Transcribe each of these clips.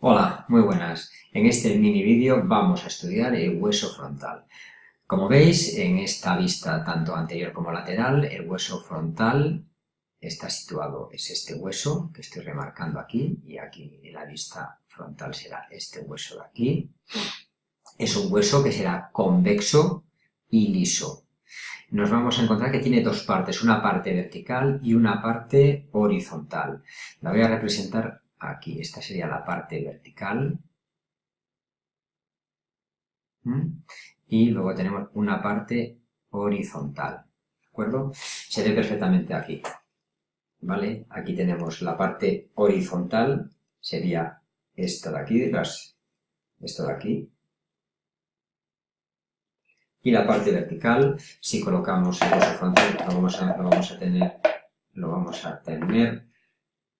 Hola, muy buenas. En este mini vídeo vamos a estudiar el hueso frontal. Como veis, en esta vista tanto anterior como lateral, el hueso frontal está situado, es este hueso que estoy remarcando aquí, y aquí en la vista frontal será este hueso de aquí. Es un hueso que será convexo y liso. Nos vamos a encontrar que tiene dos partes, una parte vertical y una parte horizontal. La voy a representar aquí. Esta sería la parte vertical. ¿Mm? Y luego tenemos una parte horizontal. ¿De acuerdo? Se ve perfectamente aquí. ¿Vale? Aquí tenemos la parte horizontal, sería esta de aquí, esto de aquí. Y la parte vertical, si colocamos el hueso frontal, lo vamos a, lo vamos a tener, lo vamos a tener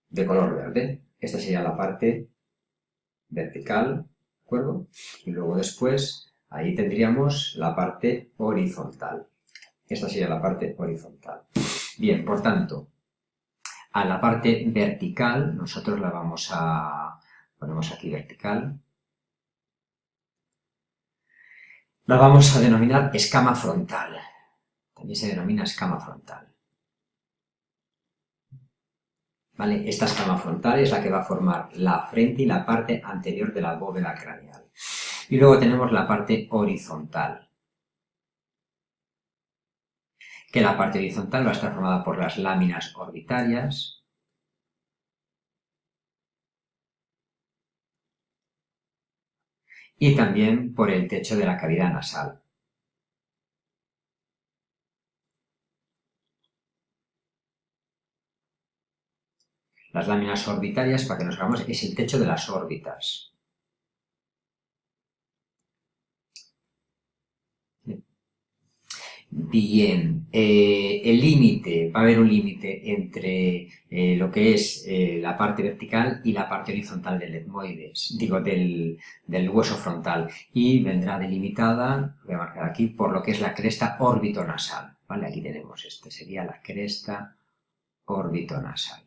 de color verde. Esta sería la parte vertical, ¿de acuerdo? Y luego después, ahí tendríamos la parte horizontal. Esta sería la parte horizontal. Bien, por tanto, a la parte vertical, nosotros la vamos a... ponemos aquí vertical. La vamos a denominar escama frontal. También se denomina escama frontal. Esta escama frontal es la que va a formar la frente y la parte anterior de la bóveda craneal. Y luego tenemos la parte horizontal, que la parte horizontal va a estar formada por las láminas orbitarias, y también por el techo de la cavidad nasal. Las láminas orbitarias, para que nos hagamos, es el techo de las órbitas. Bien, eh, el límite, va a haber un límite entre eh, lo que es eh, la parte vertical y la parte horizontal del etmoides, digo, del, del, hueso frontal, y vendrá delimitada, voy a marcar aquí, por lo que es la cresta orbitonasal, ¿vale? Aquí tenemos, este sería la cresta orbitonasal.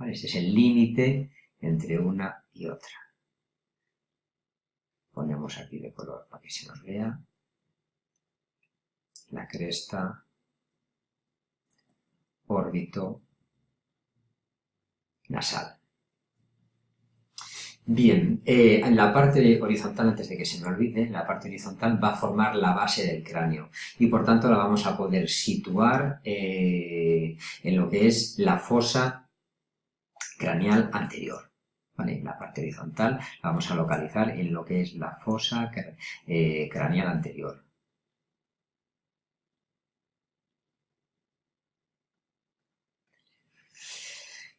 Este es el límite entre una y otra. Ponemos aquí de color para que se nos vea. La cresta, órbito, nasal. Bien, eh, en la parte horizontal, antes de que se me olvide, la parte horizontal va a formar la base del cráneo y por tanto la vamos a poder situar eh, en lo que es la fosa craneal anterior. ¿vale? La parte horizontal la vamos a localizar en lo que es la fosa eh, craneal anterior.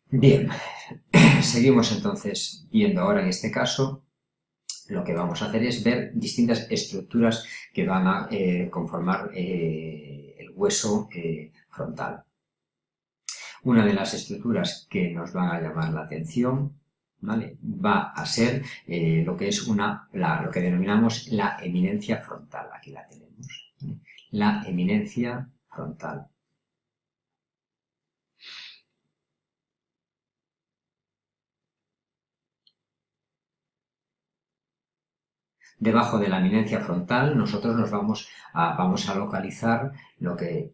Bien, seguimos entonces viendo ahora en este caso lo que vamos a hacer es ver distintas estructuras que van a eh, conformar eh, el hueso frontal. Una de las estructuras que nos van a llamar la atención va a ser eh, lo que es una, lo que denominamos la eminencia frontal. Aquí la tenemos. La eminencia frontal. Debajo de la eminencia frontal nosotros nos vamos a, vamos a localizar lo que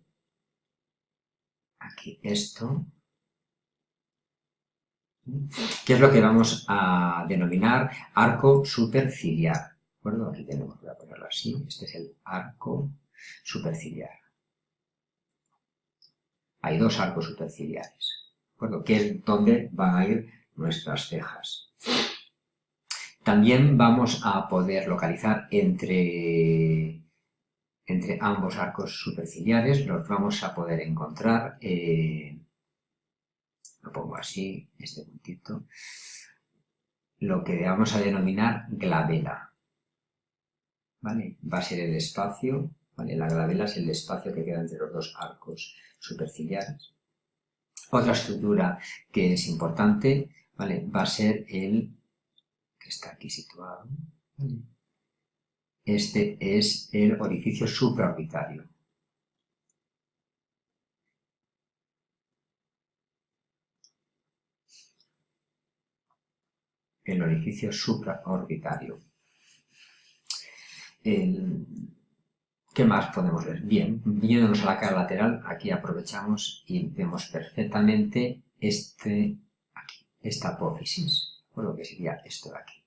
aquí esto, que es lo que vamos a denominar arco superciliar. ¿De acuerdo? Aquí tenemos, voy a ponerlo así, este es el arco superciliar. Hay dos arcos superciliares, ¿de acuerdo? Que es donde van a ir nuestras cejas. También vamos a poder localizar entre entre ambos arcos superciliares los vamos a poder encontrar, eh, lo pongo así, este puntito, lo que vamos a denominar glabela. ¿Vale? Va a ser el espacio, ¿vale? La glabela es el espacio que queda entre los dos arcos superciliares. Otra estructura que es importante, ¿vale? Va a ser el que está aquí situado, este es el orificio supraorbitario. el orificio supraorbitario. ¿Qué más podemos ver? Bien, viéndonos a la cara lateral, aquí aprovechamos y vemos perfectamente este, aquí, esta apófisis, o lo que sería esto de aquí.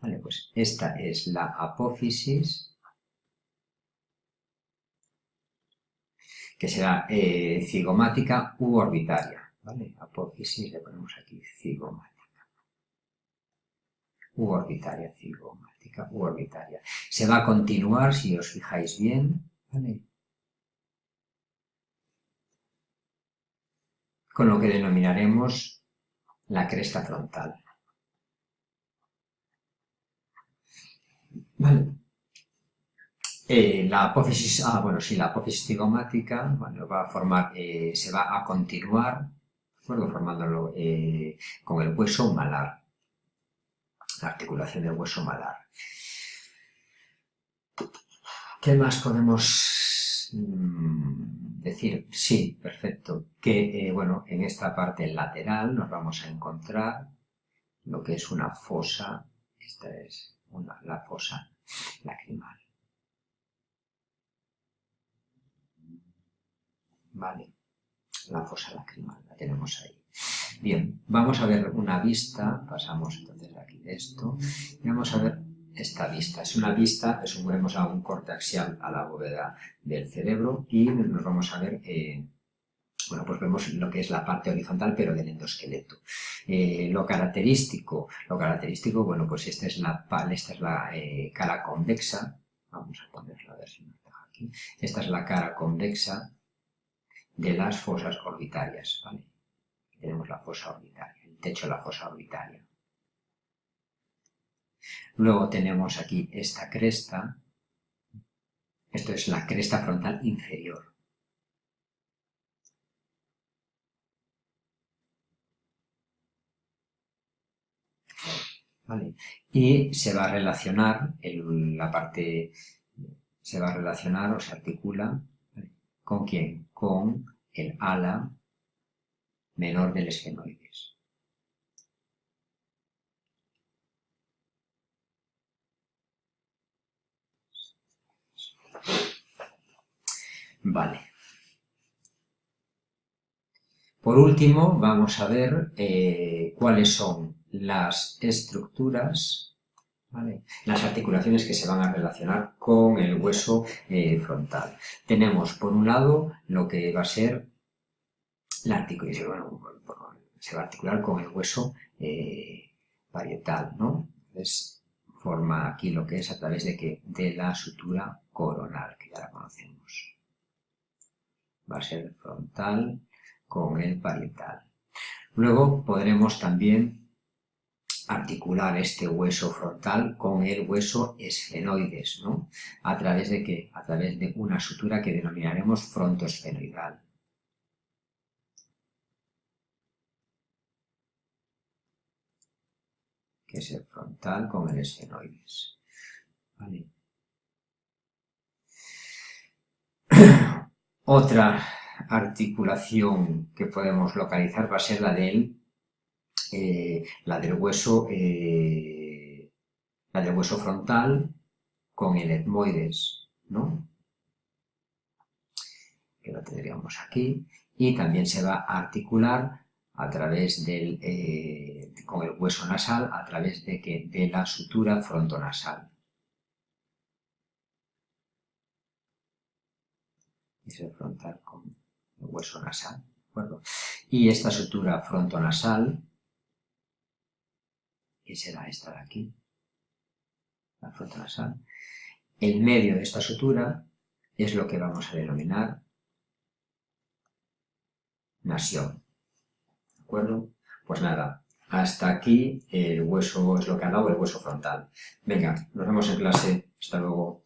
Vale, pues esta es la apófisis, que será eh, cigomática u orbitaria. ¿vale? Apófisis, le ponemos aquí cigomática u orbitaria, cigomática u orbitaria. Se va a continuar, si os fijáis bien, con lo que denominaremos la cresta frontal. Vale. Eh, la apófisis, ah, bueno, sí, la apófisis cigomática, bueno, va a formar, eh, se va a continuar, bueno, formándolo eh, con el hueso malar la articulación del hueso malar. ¿Qué más podemos mm, decir? Sí, perfecto. Que, bueno, en esta parte lateral nos vamos a encontrar lo que es una fosa, esta es la fosa lacrimal. Vale, la fosa lacrimal, la tenemos ahí. Bien, vamos a ver una vista, pasamos entonces aquí de esto, y vamos a ver esta vista. Es una vista, vemos a un corte axial a la bóveda del cerebro y nos vamos a ver, eh, bueno, pues vemos lo que es la parte horizontal pero del endosqueleto. Eh, lo característico, lo característico, bueno, pues esta es la, esta es la eh, cara convexa, vamos a ponerla a ver si nos deja aquí, esta es la cara convexa de las fosas orbitarias, tenemos la fosa orbitaria, el techo de la fosa orbitaria. Luego tenemos aquí esta cresta, esto es la cresta frontal inferior. Y se va a relacionar, la parte, se va a relacionar o se articula, ¿con quién? Con el ala menor del esfenoides. Vale. Por último, vamos a ver eh, cuáles son las estructuras, las articulaciones que se van a relacionar con el hueso eh, frontal. Tenemos, por un lado, lo que va a ser la se va a articular con el hueso eh, parietal, ¿no? Forma aquí lo que es a través de que de la sutura coronal, que ya la conocemos. Va a ser frontal con el parietal. Luego podremos también articular este hueso frontal con el hueso esfenoides, ¿no? ¿A través de qué? A través de una sutura que denominaremos frontoesfenoidal. que es el frontal con el esfenoides. Otra articulación que podemos localizar va a ser la del, eh, la del hueso, eh, la del hueso frontal con el etmoides, ¿no? Que lo tendríamos aquí. Y también se va a articular a través del, eh, con el hueso nasal, a través de, que, de la sutura frontonasal. el frontal con el hueso nasal, Y esta sutura frontonasal, que será esta de aquí, la frontonasal, el medio de esta sutura es lo que vamos a denominar nación acuerdo? Pues nada, hasta aquí el hueso es lo que ha dado el hueso frontal. Venga, nos vemos en clase. Hasta luego.